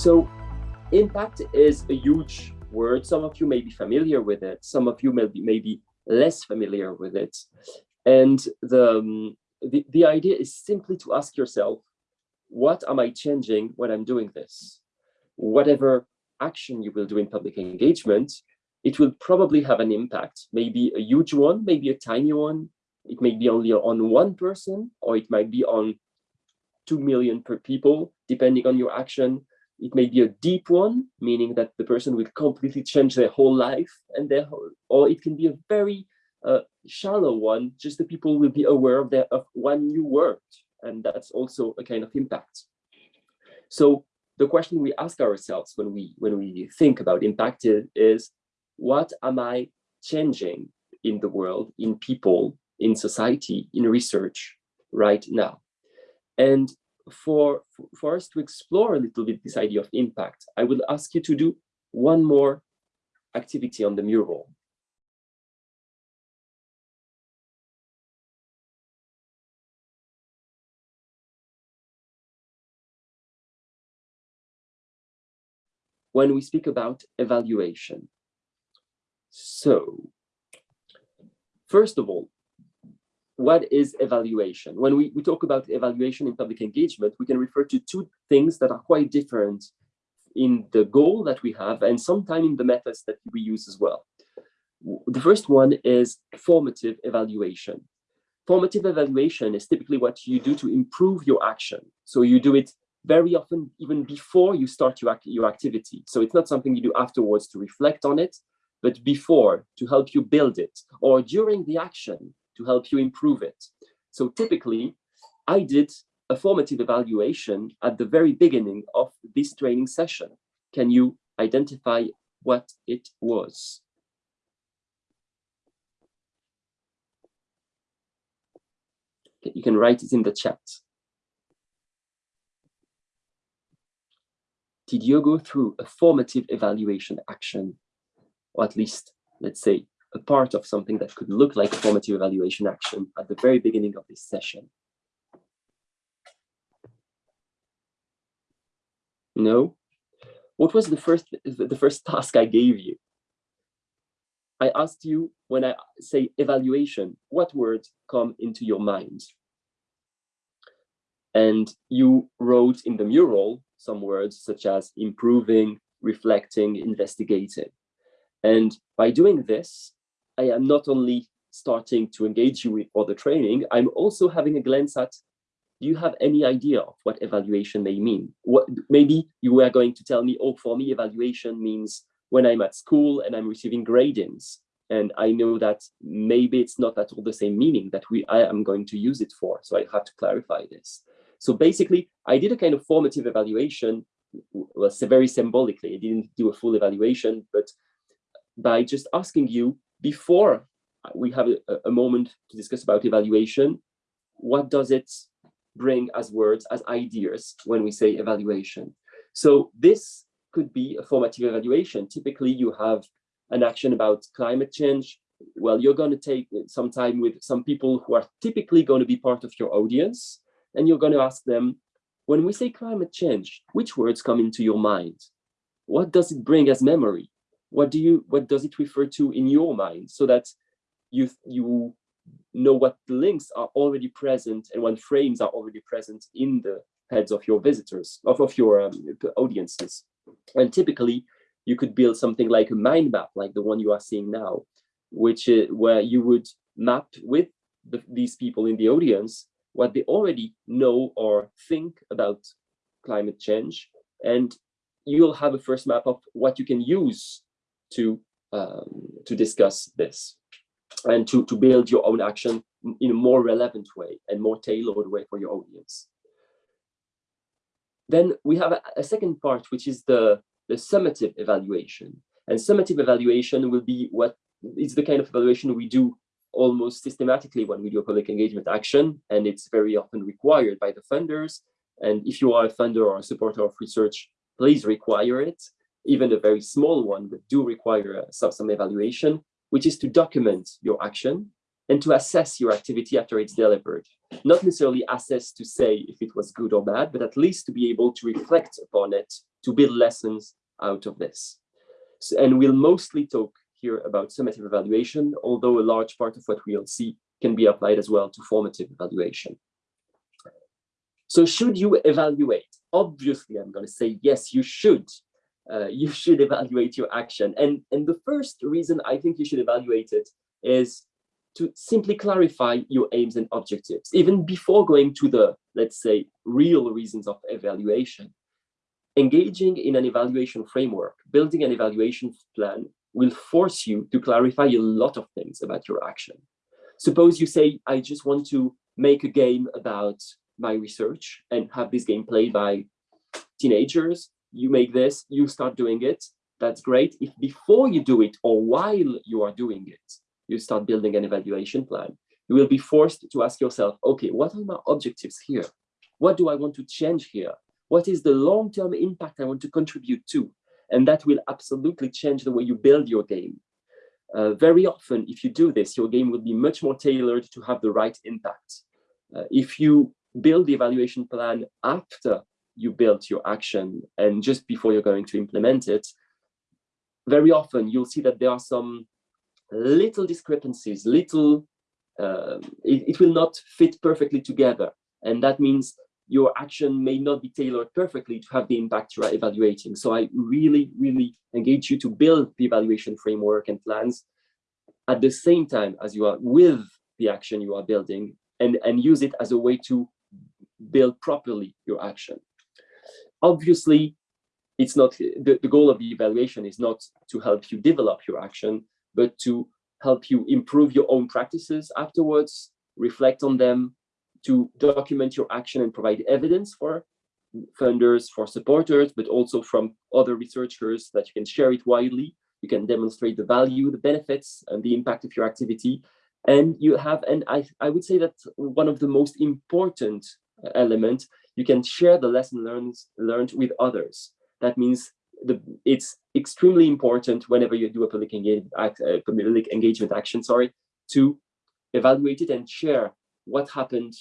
So impact is a huge word. Some of you may be familiar with it. Some of you may be, may be less familiar with it. And the, um, the, the idea is simply to ask yourself, what am I changing when I'm doing this? Whatever action you will do in public engagement, it will probably have an impact, maybe a huge one, maybe a tiny one. It may be only on one person, or it might be on 2 million per people, depending on your action. It may be a deep one, meaning that the person will completely change their whole life, and their whole, or it can be a very uh, shallow one, just the people will be aware of, their, of one new word, and that's also a kind of impact. So the question we ask ourselves when we when we think about impact is, what am I changing in the world, in people, in society, in research right now? And for, for us to explore a little bit this idea of impact, I will ask you to do one more activity on the mural. When we speak about evaluation. So, first of all, what is evaluation? When we, we talk about evaluation in public engagement, we can refer to two things that are quite different in the goal that we have and sometimes in the methods that we use as well. The first one is formative evaluation. Formative evaluation is typically what you do to improve your action. So you do it very often even before you start your, your activity. So it's not something you do afterwards to reflect on it, but before to help you build it or during the action to help you improve it. So typically, I did a formative evaluation at the very beginning of this training session. Can you identify what it was? You can write it in the chat. Did you go through a formative evaluation action? Or at least, let's say, a part of something that could look like a formative evaluation action at the very beginning of this session. No? What was the first, the first task I gave you? I asked you when I say evaluation, what words come into your mind? And you wrote in the mural some words such as improving, reflecting, investigating. And by doing this, I am not only starting to engage you with other training, I'm also having a glance at, do you have any idea of what evaluation may mean? What Maybe you were going to tell me, oh, for me, evaluation means when I'm at school and I'm receiving gradings. And I know that maybe it's not at all the same meaning that we I am going to use it for. So I have to clarify this. So basically, I did a kind of formative evaluation, well, very symbolically. I didn't do a full evaluation, but by just asking you before we have a, a moment to discuss about evaluation, what does it bring as words, as ideas when we say evaluation? So this could be a formative evaluation. Typically, you have an action about climate change. Well, you're going to take some time with some people who are typically going to be part of your audience, and you're going to ask them, when we say climate change, which words come into your mind? What does it bring as memory? What do you what does it refer to in your mind so that you you know what links are already present and what frames are already present in the heads of your visitors of, of your um, audiences? And typically you could build something like a mind map like the one you are seeing now which is where you would map with the, these people in the audience what they already know or think about climate change. And you'll have a first map of what you can use to um, to discuss this and to, to build your own action in a more relevant way and more tailored way for your audience. Then we have a, a second part, which is the, the summative evaluation. And summative evaluation will be what is the kind of evaluation we do almost systematically when we do a public engagement action, and it's very often required by the funders. And if you are a funder or a supporter of research, please require it even a very small one, but do require uh, some, some evaluation, which is to document your action and to assess your activity after it's delivered. not necessarily assess to say if it was good or bad, but at least to be able to reflect upon it, to build lessons out of this. So, and we'll mostly talk here about summative evaluation, although a large part of what we'll see can be applied as well to formative evaluation. So should you evaluate? Obviously, I'm going to say, yes, you should. Uh, you should evaluate your action. And, and the first reason I think you should evaluate it is to simply clarify your aims and objectives, even before going to the, let's say, real reasons of evaluation. Engaging in an evaluation framework, building an evaluation plan will force you to clarify a lot of things about your action. Suppose you say, I just want to make a game about my research and have this game played by teenagers. You make this, you start doing it. That's great. If before you do it or while you are doing it, you start building an evaluation plan, you will be forced to ask yourself, okay, what are my objectives here? What do I want to change here? What is the long-term impact I want to contribute to? And that will absolutely change the way you build your game. Uh, very often, if you do this, your game will be much more tailored to have the right impact. Uh, if you build the evaluation plan after you build your action and just before you're going to implement it, very often you'll see that there are some little discrepancies, little, uh, it, it will not fit perfectly together. And that means your action may not be tailored perfectly to have the impact you are evaluating. So I really, really engage you to build the evaluation framework and plans at the same time as you are with the action you are building and, and use it as a way to build properly your action. Obviously, it's not the, the goal of the evaluation is not to help you develop your action, but to help you improve your own practices afterwards, reflect on them, to document your action and provide evidence for funders, for supporters, but also from other researchers that you can share it widely. You can demonstrate the value, the benefits, and the impact of your activity. And you have, and I, I would say that one of the most important uh, element, you can share the lesson learned, learned with others. That means the, it's extremely important whenever you do a public engagement, uh, public engagement action, sorry, to evaluate it and share what happened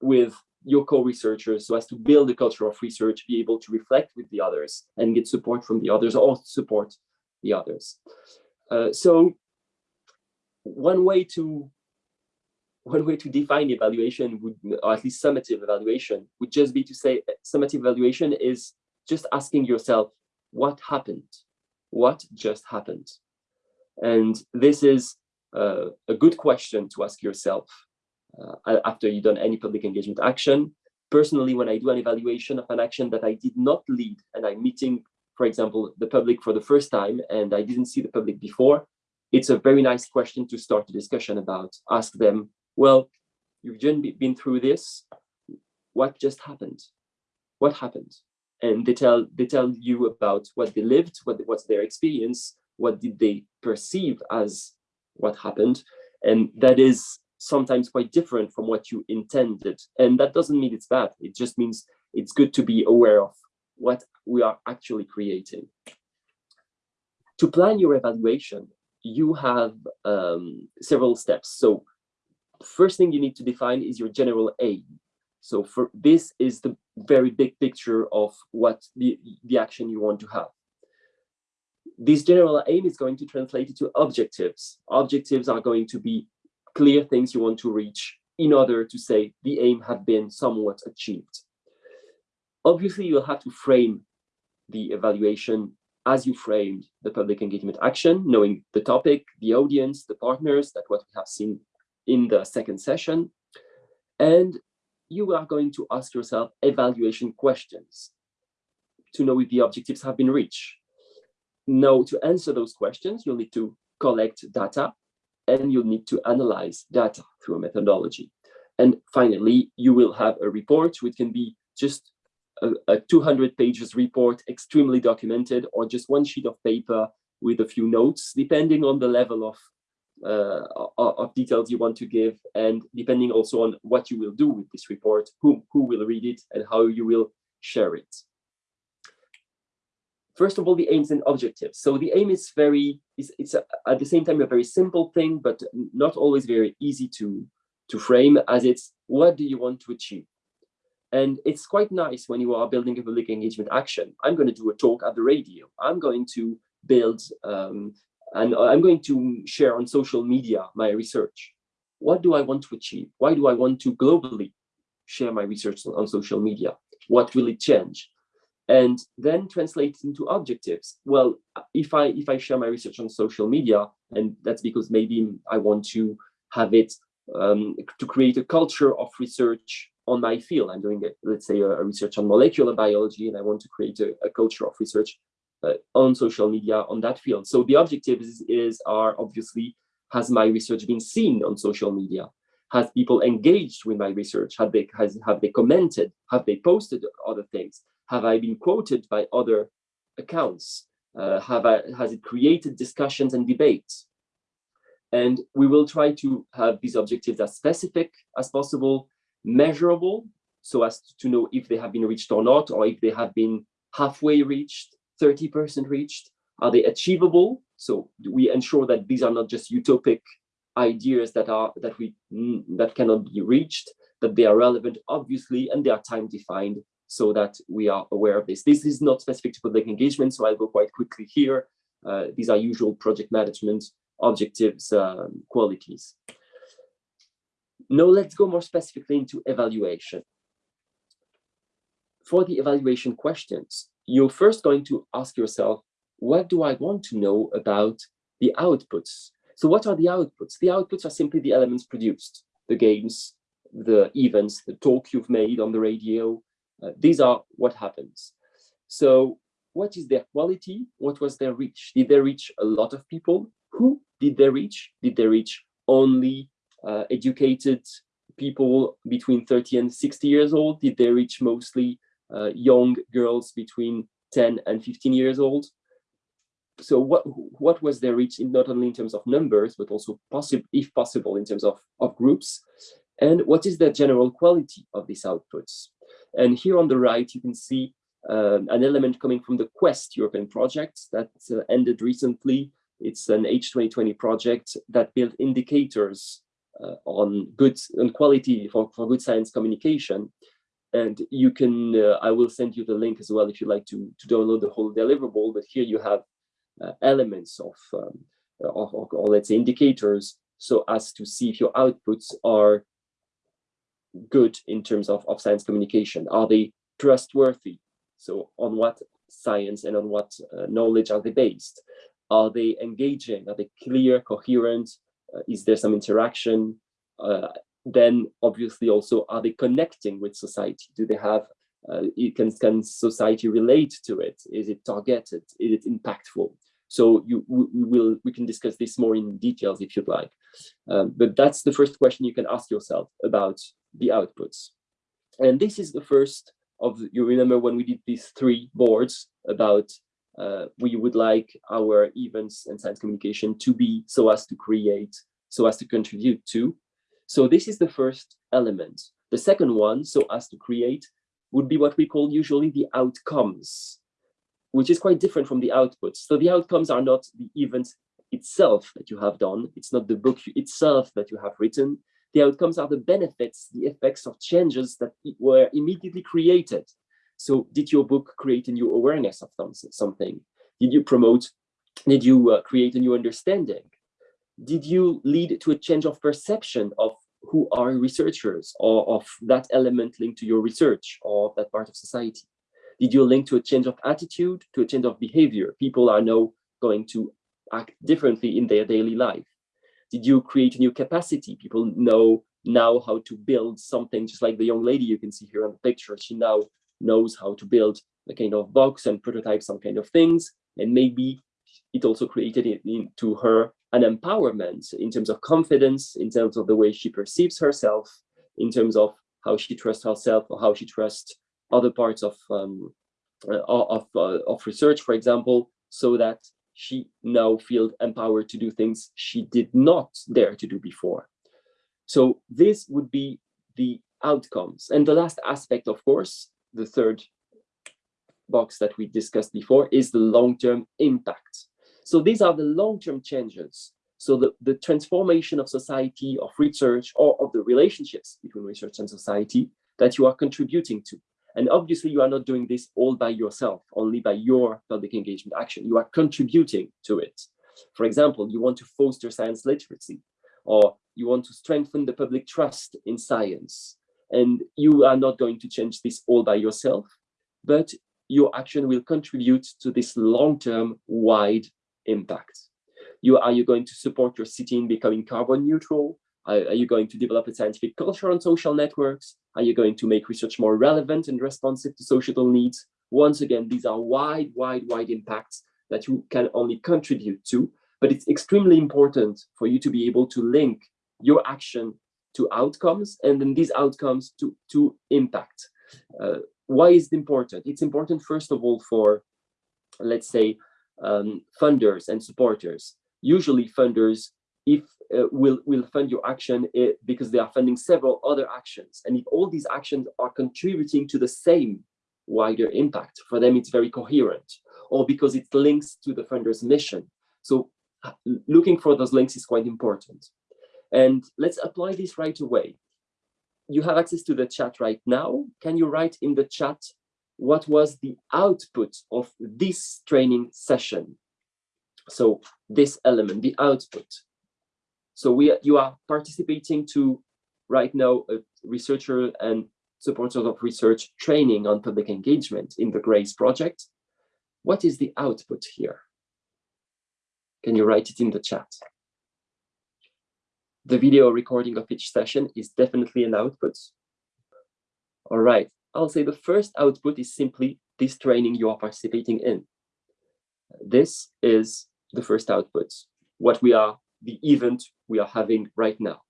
with your co-researchers so as to build a culture of research, be able to reflect with the others and get support from the others or support the others. Uh, so one way to one way to define evaluation would, or at least summative evaluation, would just be to say summative evaluation is just asking yourself, what happened? What just happened? And this is uh, a good question to ask yourself uh, after you've done any public engagement action. Personally, when I do an evaluation of an action that I did not lead and I'm meeting, for example, the public for the first time and I didn't see the public before, it's a very nice question to start a discussion about. Ask them, well, you've just been through this. What just happened? What happened? And they tell they tell you about what they lived, what what's their experience, what did they perceive as what happened, and that is sometimes quite different from what you intended. And that doesn't mean it's bad. It just means it's good to be aware of what we are actually creating. To plan your evaluation, you have um, several steps. So first thing you need to define is your general aim. So for this is the very big picture of what the, the action you want to have. This general aim is going to translate into objectives. Objectives are going to be clear things you want to reach in order to say the aim have been somewhat achieved. Obviously, you'll have to frame the evaluation as you framed the public engagement action, knowing the topic, the audience, the partners, that what we have seen in the second session. And you are going to ask yourself evaluation questions to know if the objectives have been reached. Now, to answer those questions, you'll need to collect data and you'll need to analyze data through a methodology. And finally, you will have a report, which can be just a, a 200 pages report, extremely documented, or just one sheet of paper with a few notes, depending on the level of, uh, of details you want to give, and depending also on what you will do with this report, who, who will read it, and how you will share it. First of all, the aims and objectives. So the aim is very, it's, it's a, at the same time a very simple thing, but not always very easy to, to frame as it's what do you want to achieve? And it's quite nice when you are building a public engagement action. I'm going to do a talk at the radio. I'm going to build um, and I'm going to share on social media my research. What do I want to achieve? Why do I want to globally share my research on social media? What will it change? And then translate into objectives. Well, if I if I share my research on social media, and that's because maybe I want to have it um, to create a culture of research on my field. I'm doing, let's say, a, a research on molecular biology, and I want to create a, a culture of research on social media on that field. So the objectives is are obviously, has my research been seen on social media? Has people engaged with my research? Have they, has, have they commented? Have they posted other things? Have I been quoted by other accounts? Uh, have I, has it created discussions and debates? And we will try to have these objectives as specific as possible, measurable, so as to know if they have been reached or not, or if they have been halfway reached, 30% reached? Are they achievable? So we ensure that these are not just utopic ideas that are that we mm, that cannot be reached, that they are relevant, obviously, and they are time defined so that we are aware of this. This is not specific to public engagement, so I'll go quite quickly here. Uh, these are usual project management objectives um, qualities. Now let's go more specifically into evaluation. For the evaluation questions, you're first going to ask yourself, what do I want to know about the outputs? So what are the outputs? The outputs are simply the elements produced, the games, the events, the talk you've made on the radio. Uh, these are what happens. So what is their quality? What was their reach? Did they reach a lot of people? Who did they reach? Did they reach only uh, educated people between 30 and 60 years old? Did they reach mostly young girls between 10 and 15 years old. So what what was their reach in not only in terms of numbers, but also possible, if possible, in terms of, of groups? And what is the general quality of these outputs? And here on the right, you can see um, an element coming from the Quest European project that uh, ended recently. It's an H2020 project that built indicators uh, on good and quality for, for good science communication and you can, uh, I will send you the link as well if you like to, to download the whole deliverable, but here you have uh, elements of, um, of, or let's say indicators, so as to see if your outputs are good in terms of, of science communication. Are they trustworthy? So on what science and on what uh, knowledge are they based? Are they engaging? Are they clear, coherent? Uh, is there some interaction? Uh, then obviously also are they connecting with society? Do they have, uh, can, can society relate to it? Is it targeted? Is it impactful? So you, we will, we can discuss this more in details if you'd like. Um, but that's the first question you can ask yourself about the outputs. And this is the first of, you remember when we did these three boards about uh, we would like our events and science communication to be so as to create, so as to contribute to. So this is the first element. The second one, so as to create, would be what we call usually the outcomes, which is quite different from the outputs. So the outcomes are not the event itself that you have done. It's not the book itself that you have written. The outcomes are the benefits, the effects of changes that were immediately created. So did your book create a new awareness of something? Did you promote, did you uh, create a new understanding? Did you lead to a change of perception of who are researchers or of that element linked to your research or that part of society? Did you link to a change of attitude, to a change of behavior? People are now going to act differently in their daily life. Did you create a new capacity? People know now how to build something, just like the young lady you can see here on the picture. She now knows how to build a kind of box and prototype some kind of things. And maybe it also created it into her an empowerment in terms of confidence, in terms of the way she perceives herself, in terms of how she trusts herself or how she trusts other parts of um, uh, of uh, of research, for example, so that she now feels empowered to do things she did not dare to do before. So this would be the outcomes. And the last aspect, of course, the third box that we discussed before is the long-term impact. So these are the long-term changes So the, the transformation of society, of research, or of the relationships between research and society that you are contributing to. And obviously you are not doing this all by yourself, only by your public engagement action. You are contributing to it. For example, you want to foster science literacy, or you want to strengthen the public trust in science. And you are not going to change this all by yourself, but your action will contribute to this long-term wide impact. You, are you going to support your city in becoming carbon neutral? Are, are you going to develop a scientific culture on social networks? Are you going to make research more relevant and responsive to societal needs? Once again, these are wide, wide, wide impacts that you can only contribute to, but it's extremely important for you to be able to link your action to outcomes and then these outcomes to, to impact. Uh, why is it important? It's important, first of all, for, let's say, um, funders and supporters. Usually funders if uh, will will fund your action it, eh, because they are funding several other actions. And if all these actions are contributing to the same wider impact for them it's very coherent or because it links to the funder's mission. So looking for those links is quite important. And let's apply this right away. You have access to the chat right now. Can you write in the chat what was the output of this training session so this element the output so we, you are participating to right now a researcher and supporters of research training on public engagement in the GRACE project. What is the output here? Can you write it in the chat? The video recording of each session is definitely an output. All right, I'll say the first output is simply this training you are participating in. This is the first output, what we are the event we are having right now.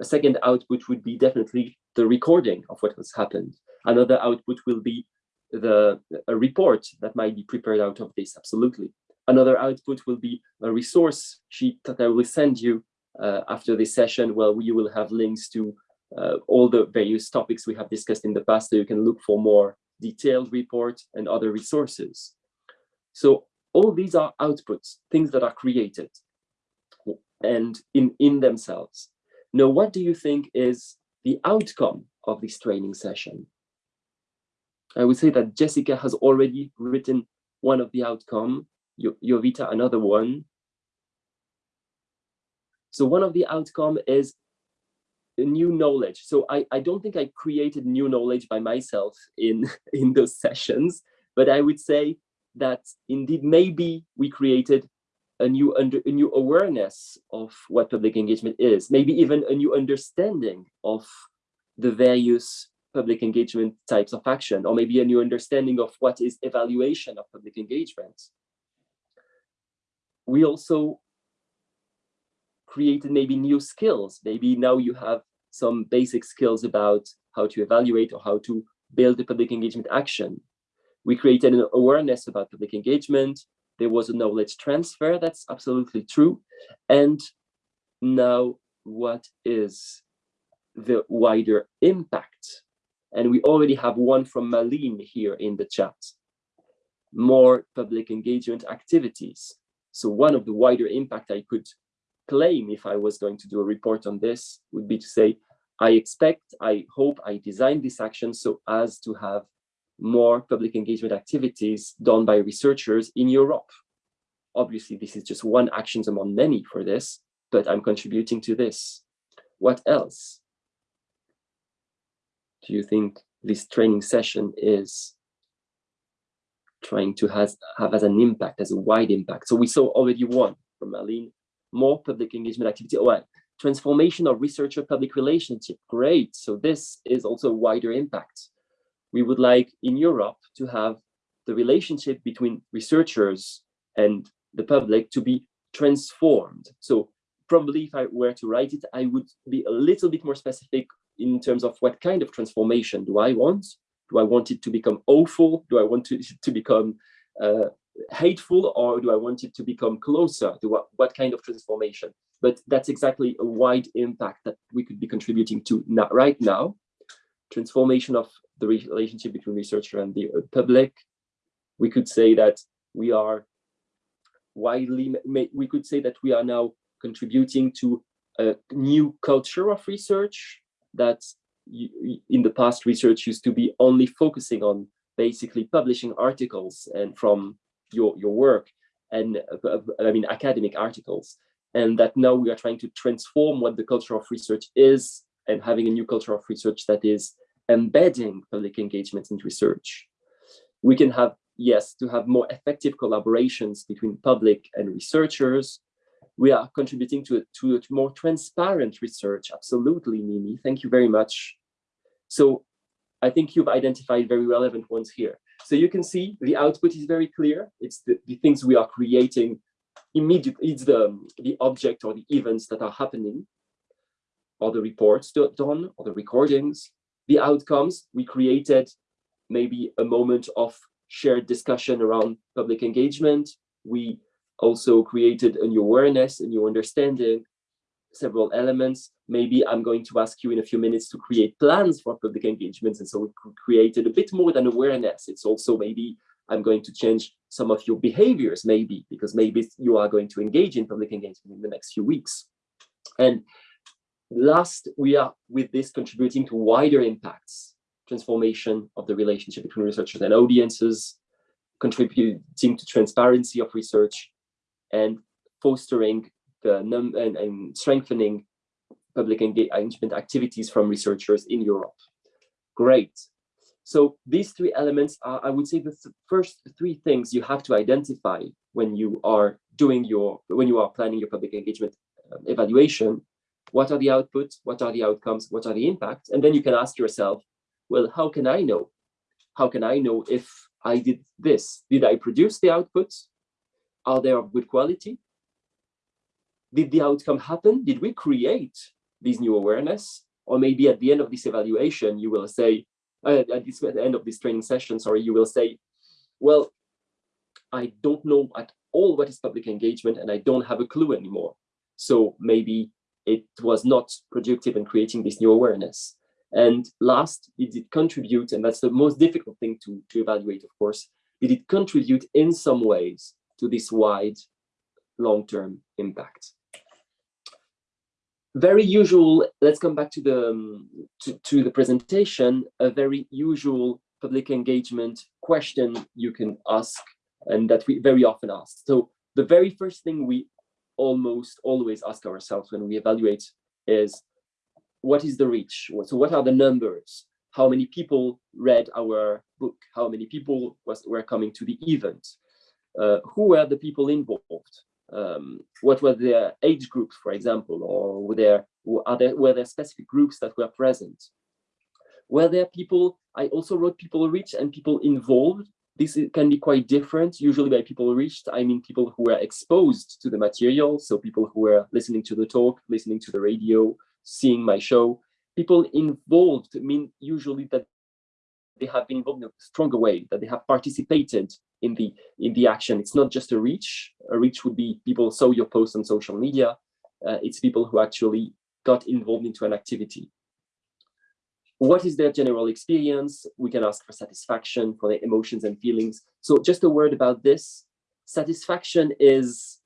A second output would be definitely the recording of what has happened. Another output will be the a report that might be prepared out of this, absolutely. Another output will be a resource sheet that I will send you uh, after this session, where you will have links to uh, all the various topics we have discussed in the past, so you can look for more detailed report and other resources. So all these are outputs, things that are created and in, in themselves. Now, what do you think is the outcome of this training session? I would say that Jessica has already written one of the outcome, Jovita another one. So one of the outcome is new knowledge. So I, I don't think I created new knowledge by myself in, in those sessions, but I would say that indeed maybe we created a new under a new awareness of what public engagement is, maybe even a new understanding of the various public engagement types of action, or maybe a new understanding of what is evaluation of public engagement. We also created maybe new skills. Maybe now you have some basic skills about how to evaluate or how to build a public engagement action. We created an awareness about public engagement, there was a knowledge transfer, that's absolutely true. And now what is the wider impact? And we already have one from Malene here in the chat. More public engagement activities. So one of the wider impact I could claim if I was going to do a report on this would be to say, I expect, I hope I design this action so as to have more public engagement activities done by researchers in Europe. Obviously, this is just one actions among many for this, but I'm contributing to this. What else do you think this training session is trying to has, have as an impact, as a wide impact? So we saw already one from Aline, more public engagement activity. Oh, transformation of researcher public relationship. Great. So this is also wider impact we would like in Europe to have the relationship between researchers and the public to be transformed. So probably if I were to write it, I would be a little bit more specific in terms of what kind of transformation do I want? Do I want it to become awful? Do I want it to become uh, hateful or do I want it to become closer? To what, what kind of transformation? But that's exactly a wide impact that we could be contributing to not right now. Transformation of the relationship between researcher and the uh, public. We could say that we are widely, we could say that we are now contributing to a new culture of research that in the past research used to be only focusing on basically publishing articles and from your, your work and I mean academic articles and that now we are trying to transform what the culture of research is and having a new culture of research that is embedding public engagement in research. We can have, yes, to have more effective collaborations between public and researchers. We are contributing to to a more transparent research. Absolutely, Mimi. Thank you very much. So I think you've identified very relevant ones here. So you can see the output is very clear. It's the, the things we are creating immediately, it's the, the object or the events that are happening, or the reports done, or the recordings. The outcomes, we created maybe a moment of shared discussion around public engagement. We also created a new awareness, a new understanding, several elements. Maybe I'm going to ask you in a few minutes to create plans for public engagements. And so we created a bit more than awareness. It's also maybe I'm going to change some of your behaviors, maybe, because maybe you are going to engage in public engagement in the next few weeks. And last, we are with this contributing to wider impacts, transformation of the relationship between researchers and audiences, contributing to transparency of research, and fostering the num and, and strengthening public engagement activities from researchers in Europe. Great. So these three elements are, I would say, the th first three things you have to identify when you are doing your, when you are planning your public engagement um, evaluation. What are the outputs? What are the outcomes? What are the impacts? And then you can ask yourself, well, how can I know? How can I know if I did this? Did I produce the outputs? Are they of good quality? Did the outcome happen? Did we create this new awareness? Or maybe at the end of this evaluation, you will say, uh, at, this, at the end of this training session, sorry, you will say, well, I don't know at all what is public engagement and I don't have a clue anymore. So maybe it was not productive in creating this new awareness. And last, did it contribute, and that's the most difficult thing to, to evaluate, of course, did it contribute in some ways to this wide long-term impact? Very usual, let's come back to the, um, to, to the presentation, a very usual public engagement question you can ask and that we very often ask. So the very first thing we almost always ask ourselves when we evaluate is, what is the reach? So what are the numbers? How many people read our book? How many people was, were coming to the event? Uh, who were the people involved? Um, what were their age groups, for example, or were there, there, were there specific groups that were present? Were there people, I also wrote people reached and people involved. This can be quite different. Usually by people reached, I mean people who were exposed to the material. So people who were listening to the talk, listening to the radio, seeing my show. People involved mean usually that they have been involved in a stronger way, that they have participated in the in the action. It's not just a reach. A reach would be people saw your post on social media. Uh, it's people who actually got involved into an activity. What is their general experience? We can ask for satisfaction, for their emotions and feelings. So just a word about this. Satisfaction is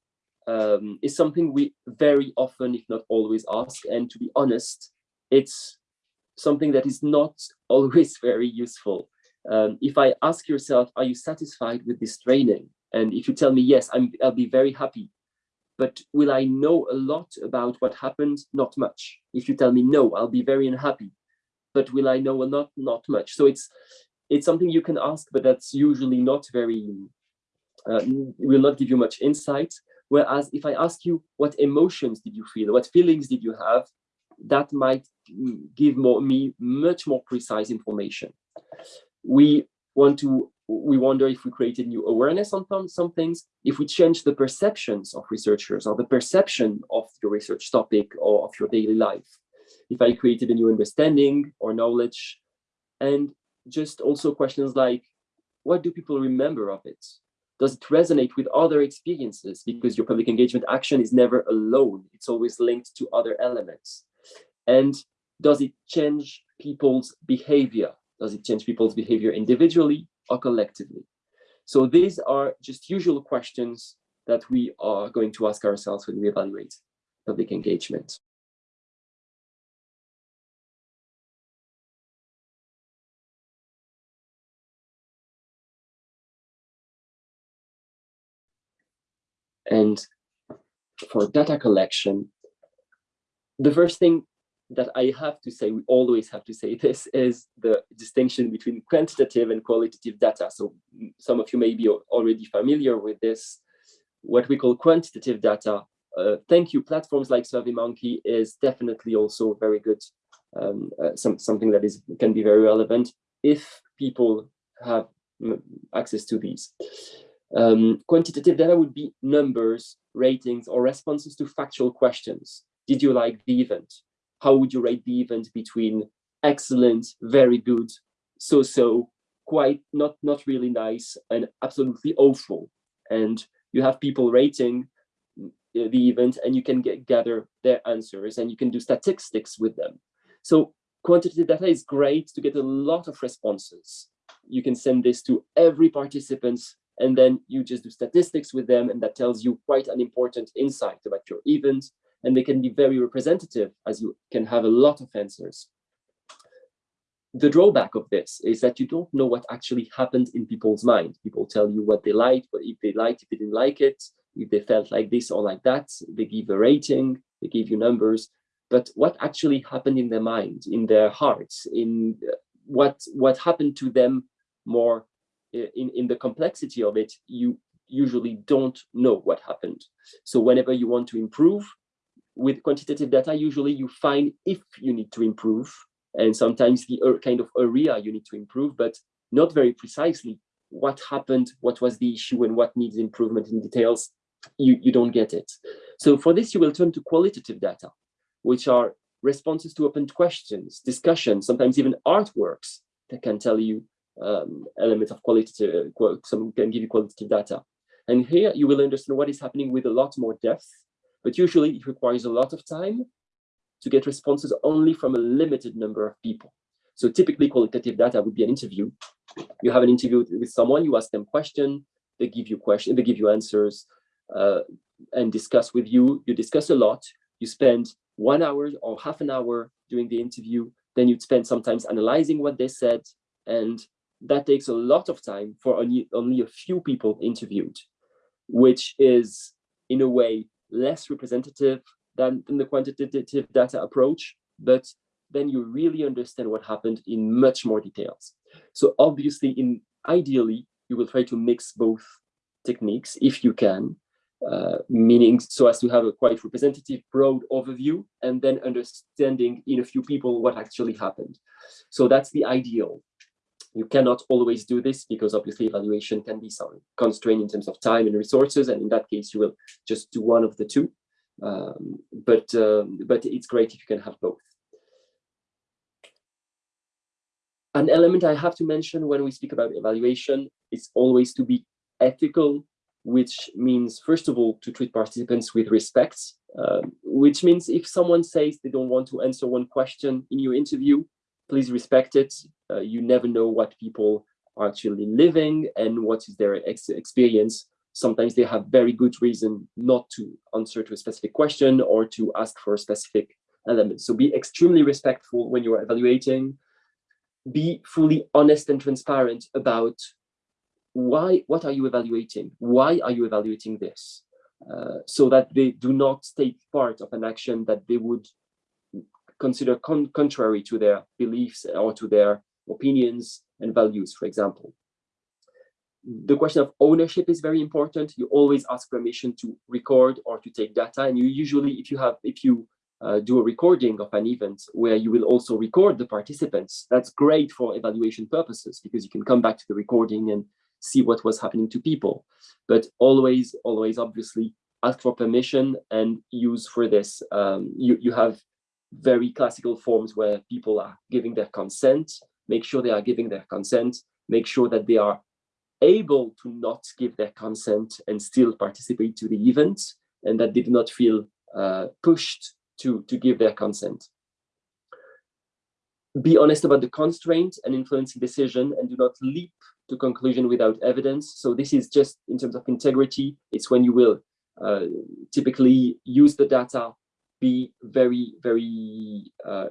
um, is something we very often, if not always, ask. And to be honest, it's something that is not always very useful. Um, if I ask yourself, are you satisfied with this training? And if you tell me yes, I'm, I'll be very happy. But will I know a lot about what happened? Not much. If you tell me no, I'll be very unhappy. But will I know a lot? Not much. So it's it's something you can ask, but that's usually not very, uh, will not give you much insight. Whereas if I ask you, what emotions did you feel? What feelings did you have? That might give more, me much more precise information we want to we wonder if we created new awareness on some things, if we change the perceptions of researchers or the perception of your research topic or of your daily life, if I created a new understanding or knowledge, and just also questions like, what do people remember of it? Does it resonate with other experiences? Because your public engagement action is never alone. It's always linked to other elements. And does it change people's behavior? Does it change people's behavior individually or collectively? So these are just usual questions that we are going to ask ourselves when we evaluate public engagement. And for data collection, the first thing that I have to say, we always have to say this, is the distinction between quantitative and qualitative data. So some of you may be already familiar with this. What we call quantitative data, uh, thank you, platforms like SurveyMonkey is definitely also very good, um, uh, some, something that is can be very relevant if people have access to these. Um, quantitative data would be numbers, ratings, or responses to factual questions. Did you like the event? How would you rate the event between excellent, very good, so-so, quite not, not really nice, and absolutely awful? And you have people rating uh, the event and you can get, gather their answers and you can do statistics with them. So quantitative data is great to get a lot of responses. You can send this to every participant and then you just do statistics with them and that tells you quite an important insight about your event and they can be very representative as you can have a lot of answers. The drawback of this is that you don't know what actually happened in people's mind. People tell you what they liked, but if they liked, if they didn't like it, if they felt like this or like that, they give a rating, they give you numbers, but what actually happened in their mind, in their hearts, in uh, what what happened to them more in, in the complexity of it, you usually don't know what happened. So whenever you want to improve with quantitative data, usually you find if you need to improve, and sometimes the kind of area you need to improve, but not very precisely what happened, what was the issue, and what needs improvement in details, you, you don't get it. So for this, you will turn to qualitative data, which are responses to open questions, discussions, sometimes even artworks that can tell you um, element of qualitative, some can give you qualitative data. And here you will understand what is happening with a lot more depth, but usually it requires a lot of time to get responses only from a limited number of people. So typically qualitative data would be an interview. You have an interview with someone, you ask them question, they give you question, they give you answers uh, and discuss with you. You discuss a lot. You spend one hour or half an hour during the interview. Then you'd spend sometimes analyzing what they said and that takes a lot of time for only, only a few people interviewed, which is in a way less representative than, than the quantitative data approach, but then you really understand what happened in much more details. So obviously, in ideally, you will try to mix both techniques if you can, uh, meaning so as to have a quite representative broad overview and then understanding in a few people what actually happened. So that's the ideal. You cannot always do this because obviously evaluation can be some constraint in terms of time and resources. And in that case, you will just do one of the two. Um, but, um, but it's great if you can have both. An element I have to mention when we speak about evaluation is always to be ethical, which means, first of all, to treat participants with respect, um, which means if someone says they don't want to answer one question in your interview, please respect it. Uh, you never know what people are actually living and what is their ex experience. Sometimes they have very good reason not to answer to a specific question or to ask for a specific element. So be extremely respectful when you are evaluating. Be fully honest and transparent about why, what are you evaluating? Why are you evaluating this? Uh, so that they do not take part of an action that they would consider con contrary to their beliefs or to their opinions and values, for example. The question of ownership is very important. You always ask permission to record or to take data. And you usually, if you have, if you uh, do a recording of an event where you will also record the participants, that's great for evaluation purposes because you can come back to the recording and see what was happening to people. But always, always obviously ask for permission and use for this. Um, you, you have very classical forms where people are giving their consent, make sure they are giving their consent, make sure that they are able to not give their consent and still participate to the event and that they do not feel uh, pushed to, to give their consent. Be honest about the constraint and influencing decision and do not leap to conclusion without evidence. So this is just in terms of integrity, it's when you will uh, typically use the data be very, very uh,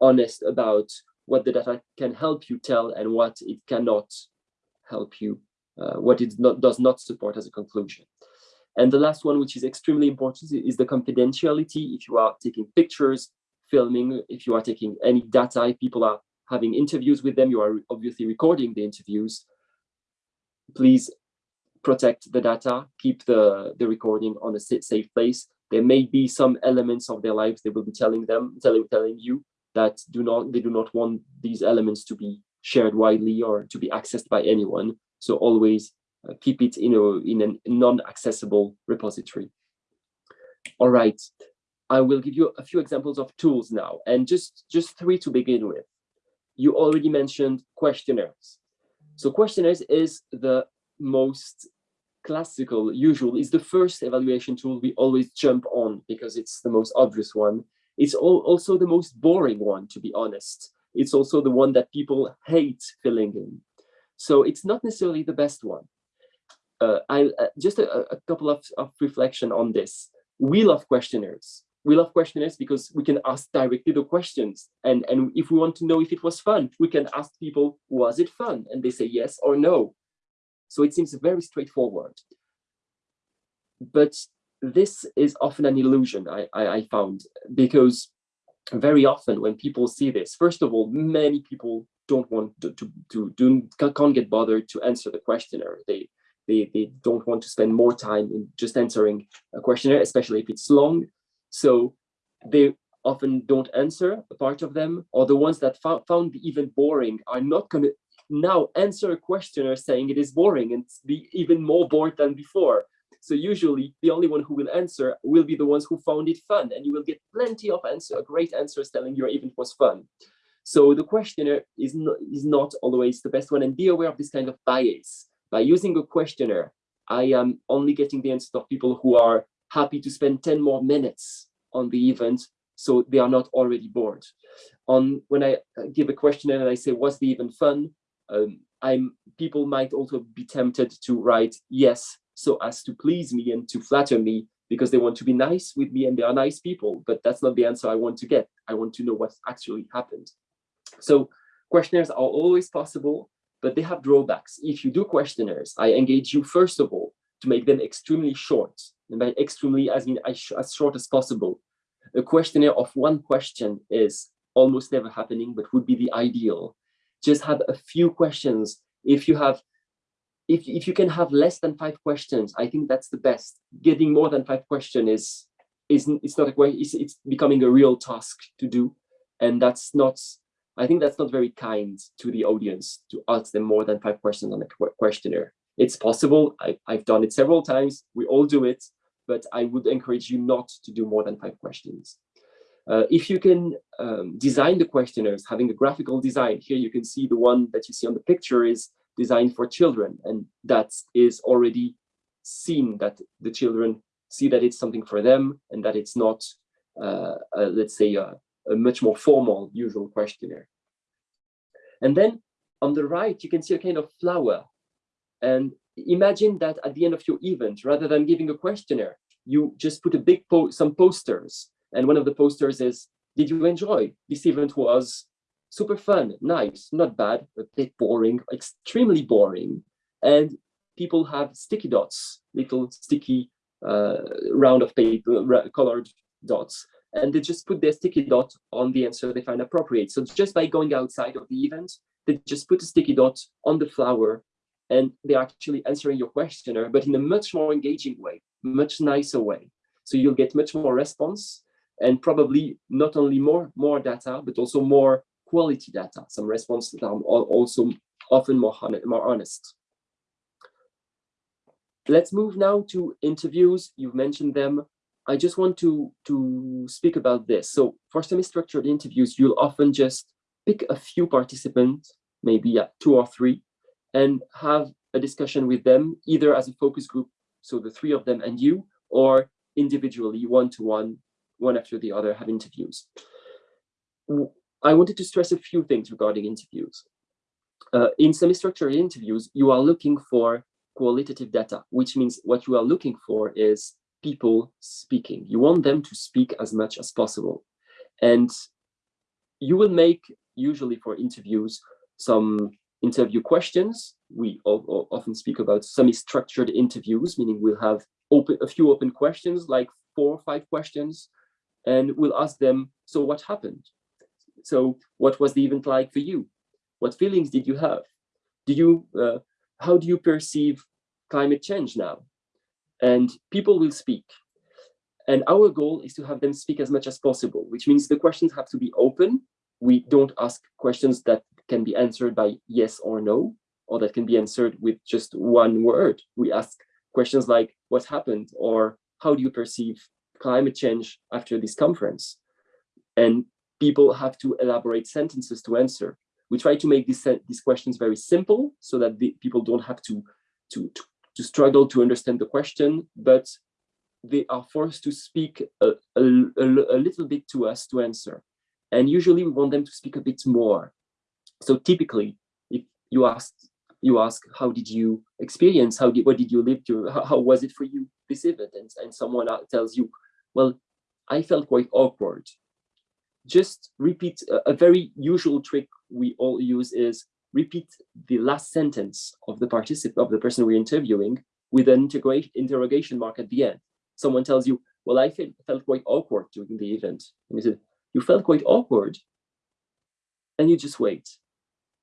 honest about what the data can help you tell and what it cannot help you, uh, what it not, does not support as a conclusion. And the last one, which is extremely important, is the confidentiality. If you are taking pictures, filming, if you are taking any data, if people are having interviews with them, you are obviously recording the interviews. Please protect the data, keep the, the recording on a safe place. There may be some elements of their lives they will be telling them, telling, telling you that do not they do not want these elements to be shared widely or to be accessed by anyone. So always uh, keep it in a in a non-accessible repository. All right, I will give you a few examples of tools now, and just just three to begin with. You already mentioned questionnaires. So questionnaires is the most classical, usual, is the first evaluation tool we always jump on because it's the most obvious one. It's also the most boring one, to be honest. It's also the one that people hate filling in. So it's not necessarily the best one. Uh, I uh, just a, a couple of, of reflection on this. We love questionnaires. We love questionnaires because we can ask directly the questions. And, and if we want to know if it was fun, we can ask people, was it fun? And they say yes or no. So it seems very straightforward. But this is often an illusion, I, I, I found, because very often when people see this, first of all, many people don't want to, to, to can't get bothered to answer the questionnaire. They, they, they don't want to spend more time in just answering a questionnaire, especially if it's long. So they often don't answer a part of them, or the ones that found even boring are not going to now answer a questionnaire saying it is boring and be even more bored than before. So usually the only one who will answer will be the ones who found it fun and you will get plenty of answer, great answers telling your event was fun. So the questionnaire is not, is not always the best one and be aware of this kind of bias. By using a questionnaire, I am only getting the answers of people who are happy to spend 10 more minutes on the event so they are not already bored. On when I give a questionnaire and I say, was the event fun? um, I'm people might also be tempted to write yes so as to please me and to flatter me because they want to be nice with me and they are nice people, but that's not the answer I want to get. I want to know what actually happened. So questionnaires are always possible, but they have drawbacks. If you do questionnaires, I engage you first of all to make them extremely short, and by extremely as in as short as possible. A questionnaire of one question is almost never happening, but would be the ideal just have a few questions. If you have, if, if you can have less than five questions, I think that's the best. Getting more than five questions is, is it's not a way, it's, it's becoming a real task to do. And that's not, I think that's not very kind to the audience to ask them more than five questions on a questionnaire. It's possible, I, I've done it several times, we all do it, but I would encourage you not to do more than five questions. Uh, if you can um, design the questionnaires, having a graphical design, here you can see the one that you see on the picture is designed for children, and that is already seen that the children see that it's something for them and that it's not, uh, uh, let's say, a, a much more formal usual questionnaire. And then on the right, you can see a kind of flower. And imagine that at the end of your event, rather than giving a questionnaire, you just put a big po some posters and one of the posters is, did you enjoy? This event was super fun, nice, not bad, a bit boring, extremely boring. And people have sticky dots, little sticky uh, round of paper, colored dots. And they just put their sticky dot on the answer they find appropriate. So just by going outside of the event, they just put a sticky dot on the flower and they're actually answering your questionnaire, but in a much more engaging way, much nicer way. So you'll get much more response and probably not only more, more data, but also more quality data, some responses that are also often more, more honest. Let's move now to interviews. You've mentioned them. I just want to, to speak about this. So for semi-structured interviews, you'll often just pick a few participants, maybe two or three, and have a discussion with them, either as a focus group, so the three of them and you, or individually, one-to-one, -one, one after the other have interviews. I wanted to stress a few things regarding interviews. Uh, in semi-structured interviews, you are looking for qualitative data, which means what you are looking for is people speaking. You want them to speak as much as possible. And you will make, usually for interviews, some interview questions. We often speak about semi-structured interviews, meaning we'll have open a few open questions, like four or five questions, and we'll ask them, so what happened? So what was the event like for you? What feelings did you have? Do you, uh, how do you perceive climate change now? And people will speak. And our goal is to have them speak as much as possible, which means the questions have to be open. We don't ask questions that can be answered by yes or no, or that can be answered with just one word. We ask questions like, what happened? Or how do you perceive climate change after this conference? And people have to elaborate sentences to answer. We try to make these, these questions very simple so that the, people don't have to, to, to, to struggle to understand the question, but they are forced to speak a, a, a, little bit to us to answer. And usually we want them to speak a bit more. So typically, if you ask, you ask, how did you experience? How did what did you live through? How, how was it for you this event? And, and someone tells you, well, I felt quite awkward. Just repeat a, a very usual trick we all use is repeat the last sentence of the participant of the person we're interviewing with an interrogation mark at the end someone tells you, well, I felt, felt quite awkward during the event. And you said, you felt quite awkward. And you just wait.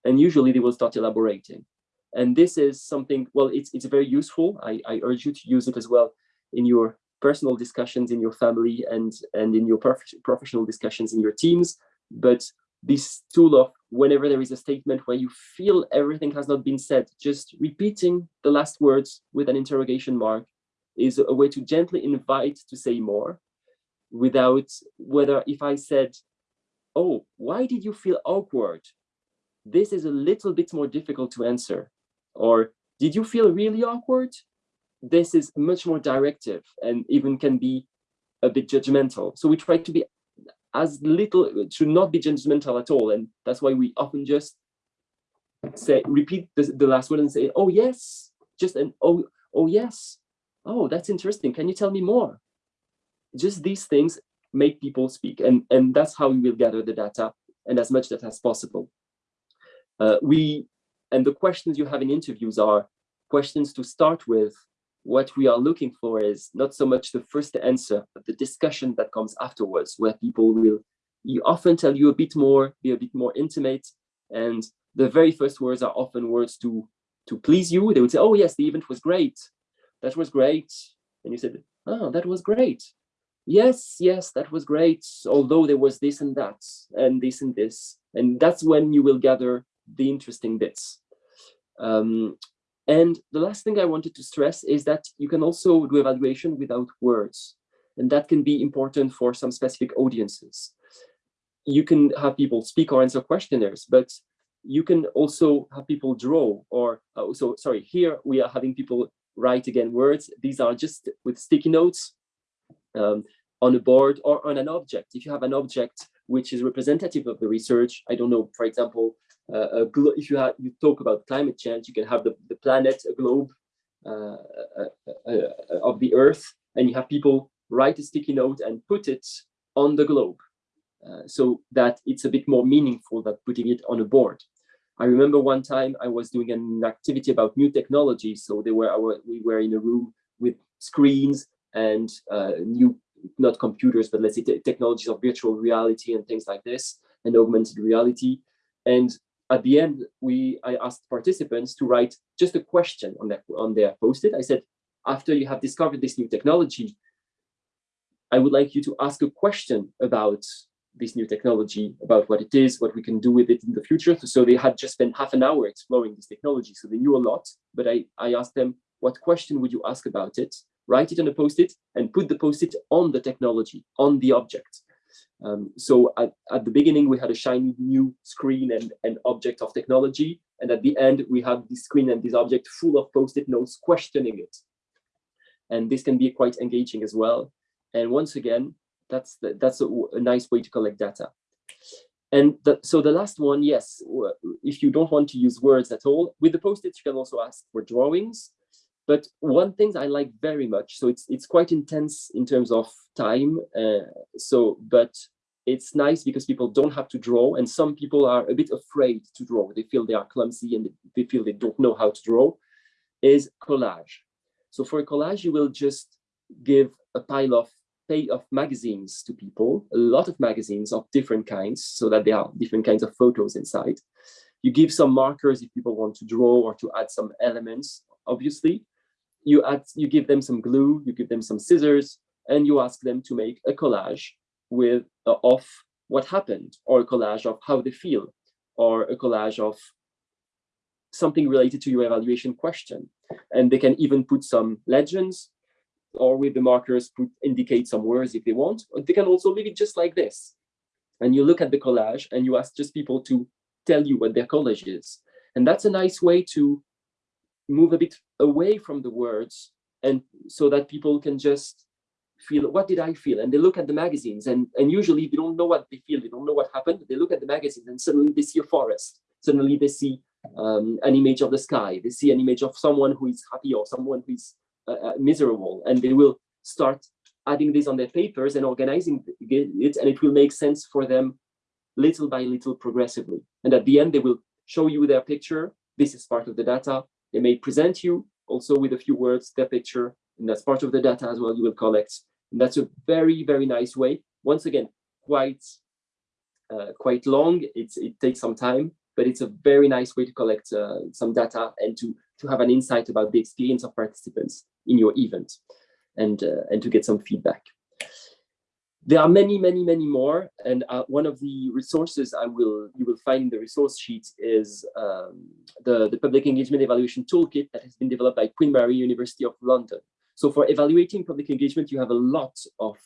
And usually they will start elaborating. And this is something, well, it's, it's very useful. I, I urge you to use it as well in your personal discussions in your family and, and in your prof professional discussions in your teams. But this tool of whenever there is a statement where you feel everything has not been said, just repeating the last words with an interrogation mark is a way to gently invite to say more without whether if I said, oh, why did you feel awkward? This is a little bit more difficult to answer. Or did you feel really awkward? This is much more directive and even can be a bit judgmental. So we try to be as little, should not be judgmental at all. And that's why we often just say, repeat the, the last word and say, oh, yes, just an, oh, oh, yes, oh, that's interesting. Can you tell me more? Just these things make people speak. And, and that's how we will gather the data and as much data as possible. Uh, we And the questions you have in interviews are questions to start with. What we are looking for is not so much the first answer, but the discussion that comes afterwards, where people will you often tell you a bit more, be a bit more intimate. And the very first words are often words to to please you. They would say, oh yes, the event was great that was great. And you said, oh, that was great. Yes, yes, that was great. Although there was this and that and this and this. And that's when you will gather the interesting bits. Um, and the last thing I wanted to stress is that you can also do evaluation without words. And that can be important for some specific audiences. You can have people speak or answer questionnaires, but you can also have people draw or uh, so sorry here we are having people write again words. These are just with sticky notes um, on a board or on an object. If you have an object which is representative of the research, I don't know, for example, uh, if you have you talk about climate change, you can have the, the planet, a globe uh, uh, uh, uh of the Earth, and you have people write a sticky note and put it on the globe. So that it's a bit more meaningful than putting it on a board. I remember one time I was doing an activity about new technology. So they were we were in a room with screens and uh, new, not computers, but let's say technologies of virtual reality and things like this, and augmented reality. And at the end, we I asked participants to write just a question on their on their post-it. I said, after you have discovered this new technology, I would like you to ask a question about this new technology, about what it is, what we can do with it in the future. So they had just spent half an hour exploring this technology. So they knew a lot, but I, I asked them, what question would you ask about it? Write it on a post-it and put the post-it on the technology, on the object. Um, so at, at the beginning, we had a shiny new screen and an object of technology. And at the end, we have this screen and this object full of post-it notes questioning it. And this can be quite engaging as well. And once again, that's the, that's a, a, nice way to collect data. And the, so the last one, yes, if you don't want to use words at all, with the post-its, you can also ask for drawings. But one thing I like very much, so it's it's quite intense in terms of time. Uh, so, but it's nice because people don't have to draw, and some people are a bit afraid to draw. They feel they are clumsy and they feel they don't know how to draw. Is collage. So for a collage, you will just give a pile of of magazines to people, a lot of magazines of different kinds, so that there are different kinds of photos inside. You give some markers if people want to draw or to add some elements, obviously. You add, you give them some glue, you give them some scissors, and you ask them to make a collage with uh, of what happened, or a collage of how they feel, or a collage of something related to your evaluation question. And they can even put some legends, or with the markers put indicate some words if they want, or they can also leave it just like this. And you look at the collage and you ask just people to tell you what their collage is. And that's a nice way to move a bit away from the words and so that people can just feel what did I feel? And they look at the magazines and, and usually they don't know what they feel, they don't know what happened. They look at the magazines and suddenly they see a forest. Suddenly they see um, an image of the sky. They see an image of someone who is happy or someone who is uh, uh, miserable and they will start adding this on their papers and organizing it and it will make sense for them little by little progressively and at the end they will show you their picture this is part of the data they may present you also with a few words their picture and that's part of the data as well you will collect. And that's a very very nice way. Once again quite uh, quite long. It's it takes some time but it's a very nice way to collect uh, some data and to to have an insight about the experience of participants in your event and, uh, and to get some feedback. There are many, many, many more. And uh, one of the resources I will you will find in the resource sheet is um, the, the Public Engagement Evaluation Toolkit that has been developed by Queen Mary University of London. So for evaluating public engagement, you have a lot of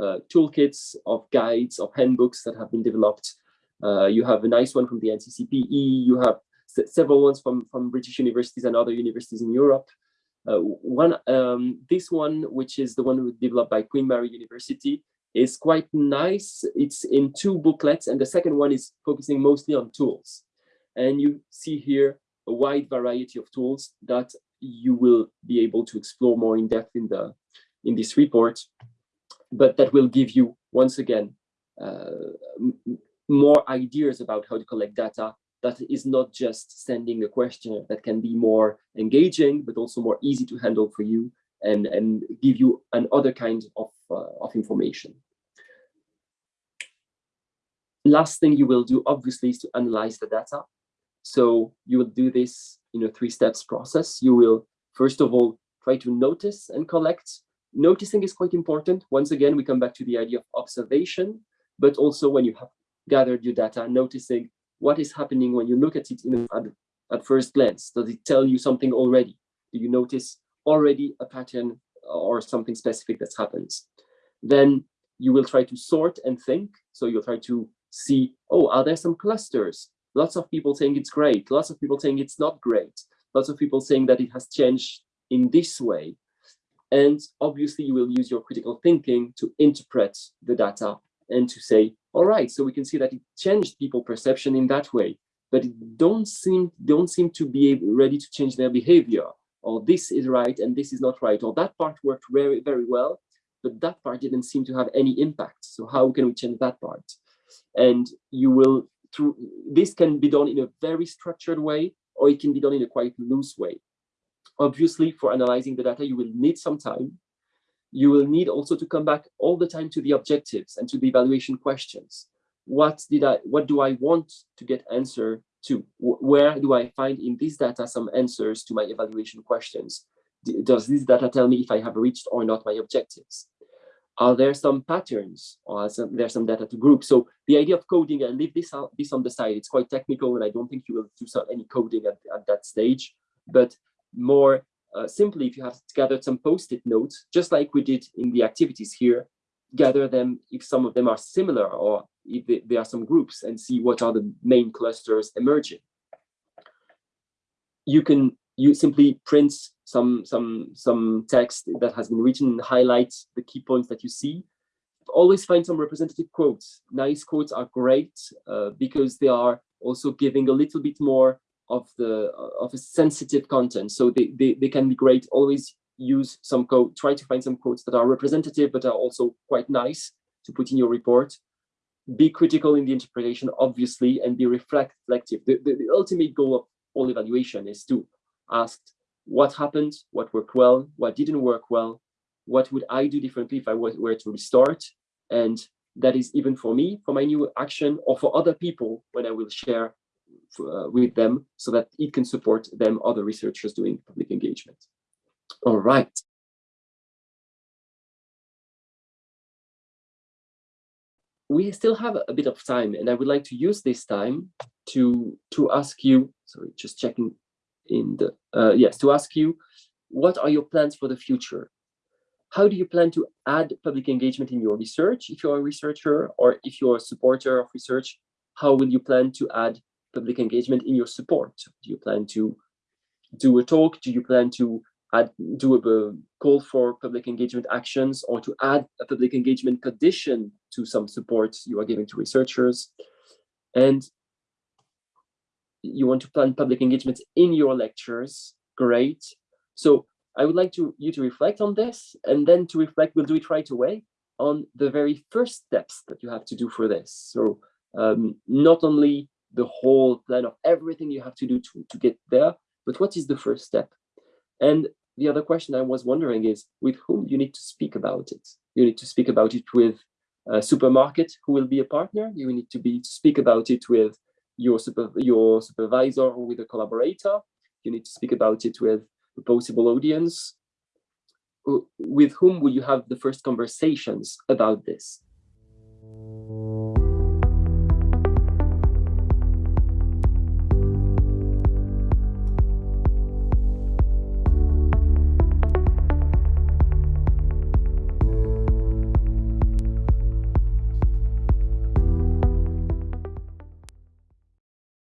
uh, toolkits, of guides, of handbooks that have been developed. Uh, you have a nice one from the NCCPE. You have several ones from, from British universities and other universities in Europe. Uh, one, um, this one, which is the one developed by Queen Mary University, is quite nice. It's in two booklets, and the second one is focusing mostly on tools. And you see here a wide variety of tools that you will be able to explore more in depth in the in this report, but that will give you once again uh, more ideas about how to collect data that is not just sending a questionnaire that can be more engaging, but also more easy to handle for you and, and give you another kind of, of information. Last thing you will do, obviously, is to analyze the data. So you will do this in a three steps process. You will, first of all, try to notice and collect. Noticing is quite important. Once again, we come back to the idea of observation, but also when you have gathered your data, noticing what is happening when you look at it in, at, at first glance? Does it tell you something already? Do you notice already a pattern or something specific that happens? Then you will try to sort and think. So you'll try to see, oh, are there some clusters? Lots of people saying it's great. Lots of people saying it's not great. Lots of people saying that it has changed in this way. And obviously you will use your critical thinking to interpret the data and to say, all right, so we can see that it changed people perception in that way, but it don't seem don't seem to be ready to change their behavior. Or this is right and this is not right. Or that part worked very very well, but that part didn't seem to have any impact. So how can we change that part? And you will through this can be done in a very structured way, or it can be done in a quite loose way. Obviously, for analyzing the data, you will need some time you will need also to come back all the time to the objectives and to the evaluation questions. What did I, what do I want to get answer to? Where do I find in this data some answers to my evaluation questions? Does this data tell me if I have reached or not my objectives? Are there some patterns or some, there's some data to group? So the idea of coding, I leave this, out, this on the side. It's quite technical and I don't think you will do some, any coding at, at that stage, but more uh, simply, if you have gathered some post-it notes, just like we did in the activities here, gather them if some of them are similar or if there are some groups and see what are the main clusters emerging. You can you simply print some some some text that has been written and highlight the key points that you see. Always find some representative quotes. Nice quotes are great uh, because they are also giving a little bit more of the of a sensitive content. So they, they, they can be great. Always use some code, try to find some quotes that are representative, but are also quite nice to put in your report. Be critical in the interpretation, obviously, and be reflective. The, the, the ultimate goal of all evaluation is to ask what happened, what worked well, what didn't work well, what would I do differently if I were to restart, and that is even for me, for my new action, or for other people when I will share uh, with them so that it can support them, other researchers doing public engagement. All right. We still have a bit of time and I would like to use this time to, to ask you, sorry, just checking in the, uh, yes, to ask you, what are your plans for the future? How do you plan to add public engagement in your research if you're a researcher or if you're a supporter of research? How will you plan to add public engagement in your support? Do you plan to do a talk? Do you plan to add, do a call for public engagement actions or to add a public engagement condition to some support you are giving to researchers? And you want to plan public engagement in your lectures, great. So I would like to you to reflect on this and then to reflect, we'll do it right away on the very first steps that you have to do for this. So um, not only the whole plan of everything you have to do to, to get there, but what is the first step? And the other question I was wondering is with whom you need to speak about it. You need to speak about it with a supermarket who will be a partner. You need to be to speak about it with your, super, your supervisor or with a collaborator. You need to speak about it with a possible audience. Uh, with whom will you have the first conversations about this?